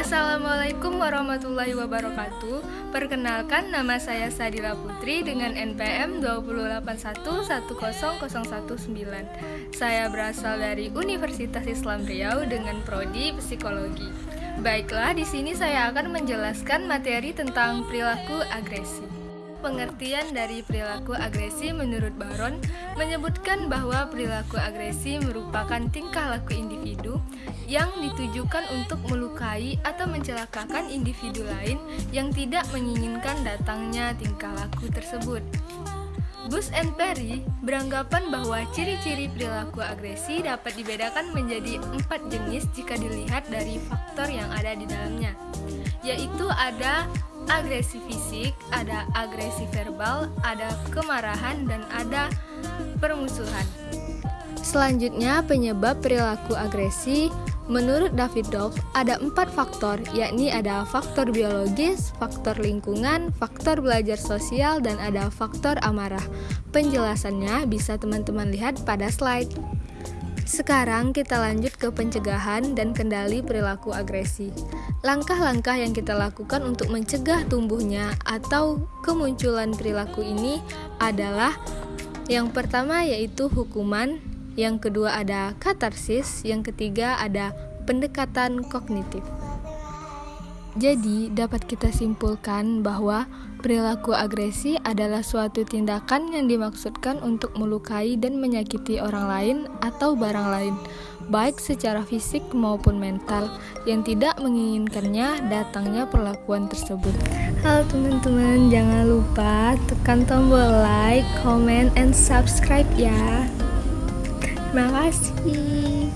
Assalamualaikum warahmatullahi wabarakatuh. Perkenalkan nama saya Sadila Putri dengan NPM 281100119 Saya berasal dari Universitas Islam Riau dengan Prodi Psikologi. Baiklah, di sini saya akan menjelaskan materi tentang perilaku agresi Pengertian dari perilaku agresi menurut Baron menyebutkan bahwa perilaku agresi merupakan tingkah laku individu yang ditujukan untuk melukai atau mencelakakan individu lain yang tidak menginginkan datangnya tingkah laku tersebut. Bus and Perry beranggapan bahwa ciri-ciri perilaku agresi dapat dibedakan menjadi empat jenis jika dilihat dari faktor yang ada di dalamnya, yaitu ada agresi fisik, ada agresi verbal, ada kemarahan, dan ada permusuhan. Selanjutnya, penyebab perilaku agresi Menurut David Dove, ada empat faktor, yakni ada faktor biologis, faktor lingkungan, faktor belajar sosial, dan ada faktor amarah. Penjelasannya bisa teman-teman lihat pada slide. Sekarang kita lanjut ke pencegahan dan kendali perilaku agresi. Langkah-langkah yang kita lakukan untuk mencegah tumbuhnya atau kemunculan perilaku ini adalah yang pertama yaitu hukuman, yang kedua ada katarsis, yang ketiga ada pendekatan kognitif. Jadi, dapat kita simpulkan bahwa perilaku agresi adalah suatu tindakan yang dimaksudkan untuk melukai dan menyakiti orang lain atau barang lain, baik secara fisik maupun mental, yang tidak menginginkannya datangnya perlakuan tersebut. Halo teman-teman, jangan lupa tekan tombol like, comment, and subscribe ya. Terima kasih.